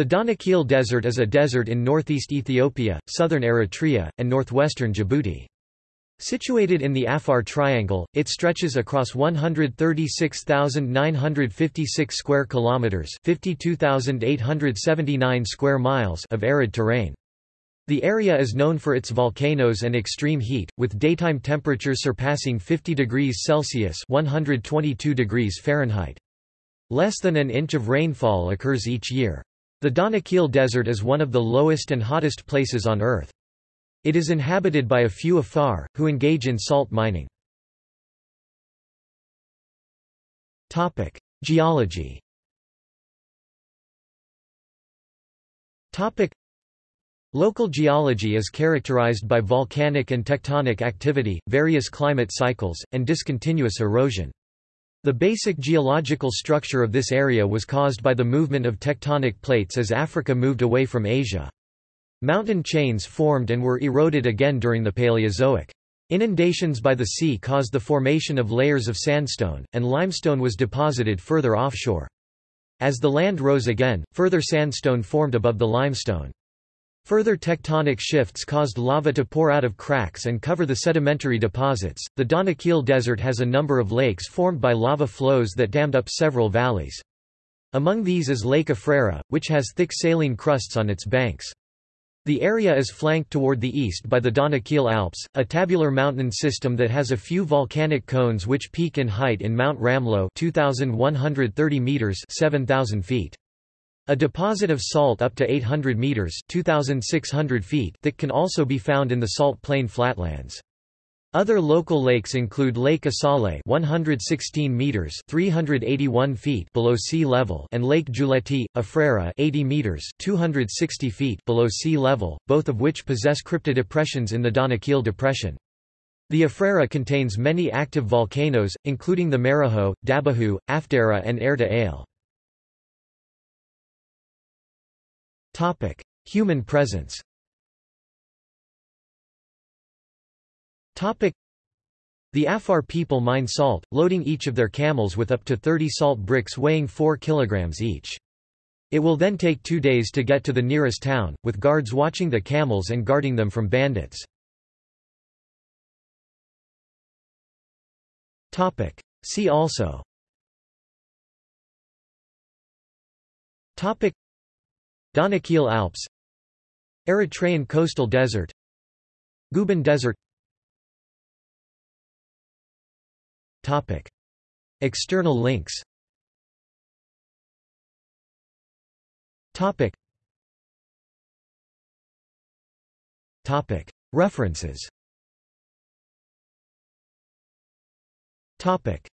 The Danakil Desert is a desert in northeast Ethiopia, southern Eritrea, and northwestern Djibouti. Situated in the Afar Triangle, it stretches across 136,956 square kilometers, 52,879 square miles of arid terrain. The area is known for its volcanoes and extreme heat, with daytime temperatures surpassing 50 degrees Celsius (122 degrees Fahrenheit). Less than an inch of rainfall occurs each year. The Danakil Desert is one of the lowest and hottest places on Earth. It is inhabited by a few Afar, who engage in salt mining. Geology Local geology is characterized by volcanic and tectonic activity, various climate cycles, and discontinuous erosion. The basic geological structure of this area was caused by the movement of tectonic plates as Africa moved away from Asia. Mountain chains formed and were eroded again during the Paleozoic. Inundations by the sea caused the formation of layers of sandstone, and limestone was deposited further offshore. As the land rose again, further sandstone formed above the limestone. Further tectonic shifts caused lava to pour out of cracks and cover the sedimentary deposits. The Danakil Desert has a number of lakes formed by lava flows that dammed up several valleys. Among these is Lake Afrera, which has thick saline crusts on its banks. The area is flanked toward the east by the Danakil Alps, a tabular mountain system that has a few volcanic cones which peak in height in Mount Ramlo 2130 meters 7000 feet. A deposit of salt up to 800 meters (2600 feet) thick can also be found in the salt plain flatlands. Other local lakes include Lake Asale 116 meters 381 feet below sea level and Lake Giulietti, Afrera 80 meters 260 feet below sea level, both of which possess cryptodepressions in the Danakil Depression. The Afrera contains many active volcanoes, including the Maraho, Dabbahu, Afdera and Erta Ale. Human presence. The Afar people mine salt, loading each of their camels with up to 30 salt bricks weighing 4 kilograms each. It will then take two days to get to the nearest town, with guards watching the camels and guarding them from bandits. See also Danakil Alps Eritrean coastal desert Guban Desert Topic. External links Topic. Topic. References Topic.